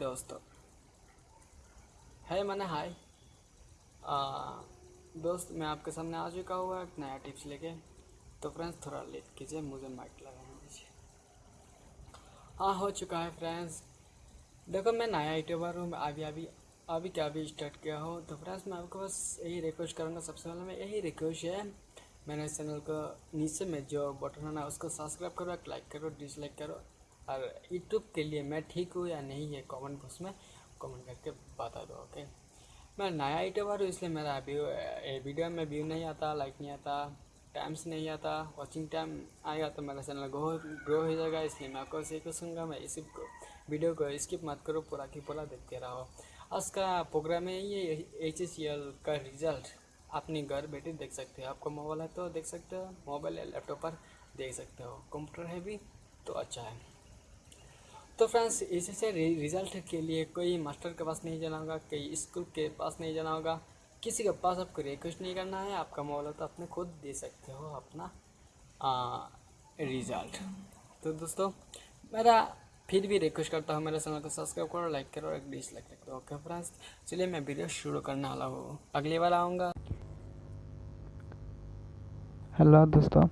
दोस्तों। है मैंने हाय दोस्त, मैं आपके सामने आ चुका हुआ एक नया टिप्स लेके। तो फ्रेंड्स थोड़ा लेट कीजिए, मुझे माइक लगाने दीजिए। हाँ हो चुका है फ्रेंड्स देखो, मैं नया यूट्यूबर हूँ अभी अभी अभी क्या अभी स्टार्ट किया हो तो फ्रेंड्स मैं आपको बस यही रिक्वेस्ट करूँगा। सबसे पहले मैं यही रिक्वेस्ट है, मैंने इस चैनल को नीचे में जो बटन है ना, उसको सब्सक्राइब करो लाइक करो डिसलाइक करो। और यूट्यूब के लिए मैं ठीक हूँ या नहीं है कमेंट बॉक्स में कमेंट करके बता दो ओके मैं नया यूट्यूबर हूँ, इसलिए मेरा व्यू वीडियो में व्यू नहीं आता लाइक नहीं आता टाइम्स नहीं आता वॉचिंग टाइम आएगा तो मेरा चैनल ग्रो ग्रो हो जाएगा, इसलिए मैं आपको इसी को मैं इसी वीडियो को स्किप मत करो, पूरा की पूरा देखते रहो। आज का प्रोग्राम है ये एच का रिज़ल्ट अपने घर बैठे देख सकते हो, आपको मोबाइल है तो देख सकते हो मोबाइल या लैपटॉप पर देख सकते हो कंप्यूटर है भी तो अच्छा है। तो फ्रेंड्स, इसी से रिज़ल्ट के लिए कोई मास्टर के पास नहीं जाना होगा, कोई स्कूल के पास नहीं जाना होगा। किसी के पास आपको रिक्वेस्ट नहीं करना है, आपका मोबाइल तो अपने खुद दे सकते हो अपना रिज़ल्ट। तो दोस्तों, मेरा फिर भी रिक्वेस्ट करता हूँ, मेरे चैनल को सब्सक्राइब करो, लाइक करो और एक डिसलाइक करो ओके फ्रेंड्स? चलिए मैं वीडियो शुरू करने वाला हूँ। अगली बार आऊँगा। हेलो दोस्तों,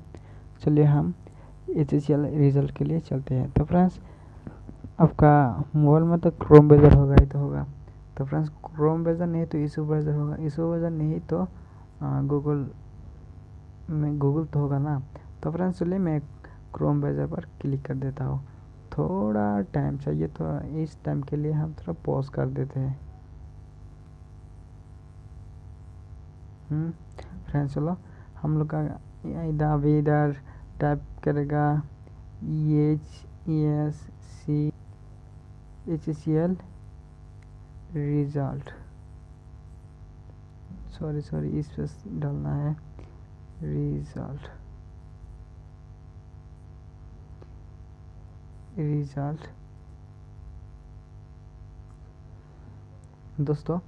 चलिए हम एच रिज़ल्ट के लिए चलते हैं। तो फ्रेंड्स आपका मोबाइल में तो क्रोम ब्राउज़र होगा ही तो होगा। तो फ्रेंड्स क्रोम ब्राउज़र नहीं तो ईशू ब्राउज़र होगा। ईशू ब्राउज़र नहीं तो गूगल में गूगल तो होगा ना। तो फ्रेंड्स चलिए मैं क्रोम ब्राउज़र पर क्लिक कर देता हूँ। थोड़ा टाइम चाहिए तो इस टाइम के लिए हम थोड़ा पॉज कर देते हैं। फ्रेंड्स हम्म, चलो। हम लोग का इधर अभी इधर टाइप करेगा E H E S C H C L result sorry sorry इस पर डालना है। रिज़ल्ट रिज़ल्ट दोस्तों,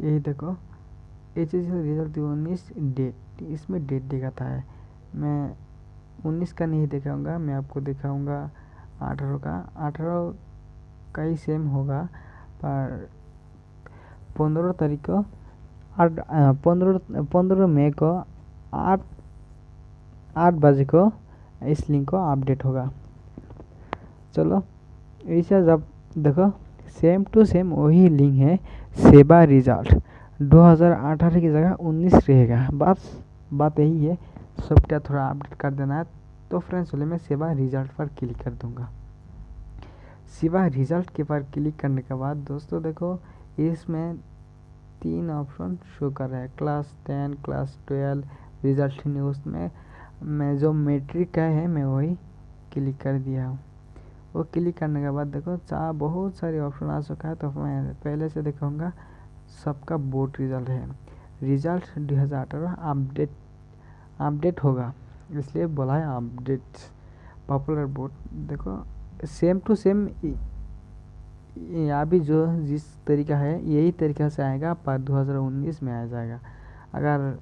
यही देखो। एच एस एल रिज़ल्ट उन्नीस डेट इसमें डेट दिखाता है। मैं उन्नीस का नहीं दिखाऊँगा, मैं आपको दिखाऊँगा अठारह का। अठारह का ही सेम होगा, पर पंद्रह तारीख को आठ पंद्रह पंद्रह मई को आठ आठ बजे को इस लिंक को अपडेट होगा। चलो, ऐसा जब देखो सेम टू सेम वही लिंक है सेवा रिज़ल्ट 2018 की जगह 19 रहेगा। बस, बात यही है सॉफ्टवेयर थोड़ा अपडेट कर देना है तो फ्रेंड्स चलिए मैं सेवा रिज़ल्ट पर क्लिक कर दूँगा। सेवा रिज़ल्ट के पर क्लिक करने के बाद, दोस्तों देखो, इसमें तीन ऑप्शन शो कर रहा है। Class ten, class twelve, result news में मैं जो मेट्रिक का है, मैं वही क्लिक कर दिया हूँ। वो क्लिक करने के बाद देखो चाह बहुत सारे ऑप्शन आ चुका है तो मैं पहले से दिखाऊँगा, सबका बोर्ड रिज़ल्ट है। रिज़ल्ट दो हज़ार अठारह अपडेट अपडेट होगा, इसलिए बोला है अपडेट, पॉपुलर बोर्ड। देखो सेम टू सेम यहाँ भी जो जिस तरीका है, यही तरीका से आएगा, पर 2019 में आ जाएगा। अगर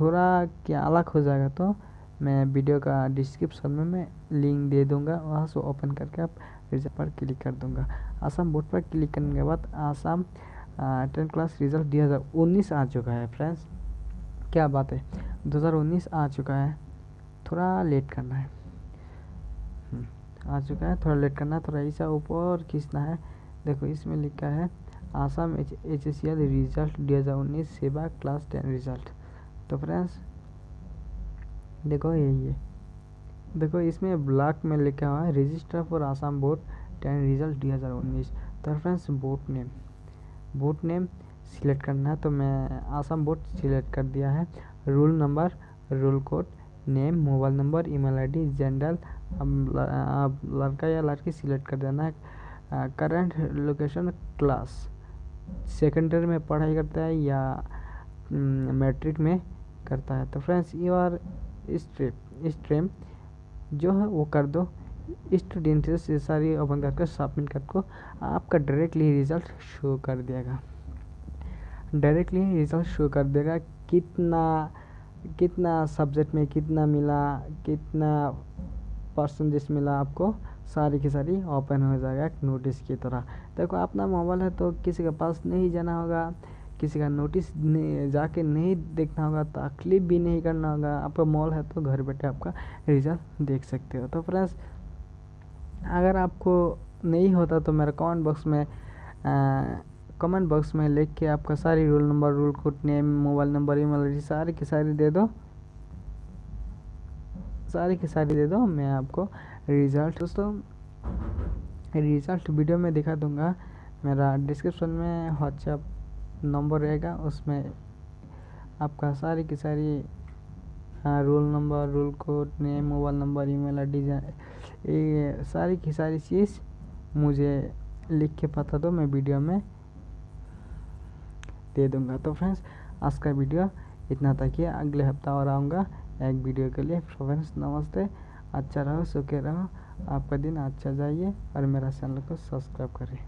थोड़ा क्या अलग हो जाएगा तो मैं वीडियो का डिस्क्रिप्शन में मैं लिंक दे दूँगा, वहाँ से ओपन करके आप रिज़ल्ट पर क्लिक कर दूँगा। आसाम बोर्ड पर क्लिक करने के बाद आसाम टेंथ क्लास रिज़ल्ट दो हज़ार उन्नीस आ चुका है फ्रेंड्स क्या बात है? 2019 आ चुका है। थोड़ा लेट करना है। आ चुका है। थोड़ा लेट करना है, थोड़ा ऐसा ऊपर खींचना है। देखो, इसमें लिखा है, आसाम एच एस रिज़ल्ट दो हज़ार उन्नीस सेवा क्लास टेन रिज़ल्ट। तो फ्रेंड्स, देखो यही है। देखो, इसमें ब्लॉक में लिखा हुआ है, register for Assam board ten result दो हज़ार उन्नीस। तो friends, board name board name select करना है। तो मैं आसाम बोर्ड सिलेक्ट कर दिया है। Roll number, roll code, name, mobile number, email ID, gender अब लड़का या लड़की सिलेक्ट कर देना है। करंट लोकेशन क्लास सेकेंडरी में पढ़ाई करता है या मैट्रिक में करता है। तो फ्रेंड्स यू आर स्ट्रीम जो है वो कर दो। स्टूडेंट से सारी ओपन करके सबमिट करके आपका डायरेक्टली रिज़ल्ट शो कर देगा। डायरेक्टली रिज़ल्ट शो कर देगा कितना कितना सब्जेक्ट में कितना मिला, कितना परसेंटेज मिला आपको, सारी की सारी ओपन हो जाएगा एक नोटिस की तरह। देखो, अपना मोबाइल है तो किसी के पास नहीं जाना होगा, किसी का नोटिस नहीं, जाके नहीं देखना होगा, तकलीफ़ भी नहीं करना होगा। आपका मॉल है तो घर बैठे आपका रिज़ल्ट देख सकते हो। तो फ्रेंड्स अगर आपको नहीं होता तो मेरा कमेंट बॉक्स में कमेंट बॉक्स में लिख के आपका सारी roll number roll code name mobile number email ID सारी की सारी दे दो। सारी की सारी दे दो, मैं आपको रिज़ल्ट दोस्तों रिज़ल्ट वीडियो में दिखा दूँगा। मेरा डिस्क्रिप्शन में व्हाट्सएप नंबर रहेगा, उसमें आपका सारी की सारी हाँ roll number roll code name mobile number email ID ये सारी की सारी चीज़ मुझे लिख के पता दो, मैं वीडियो में दे दूँगा। तो फ्रेंड्स आज का वीडियो इतना था कि अगले हफ़्ता और आऊँगा। एक वीडियो के लिए। फ्रेंड्स नमस्ते। अच्छा रहो, सुखी रहो। आपका दिन अच्छा जाइए और मेरा चैनल को सब्सक्राइब करें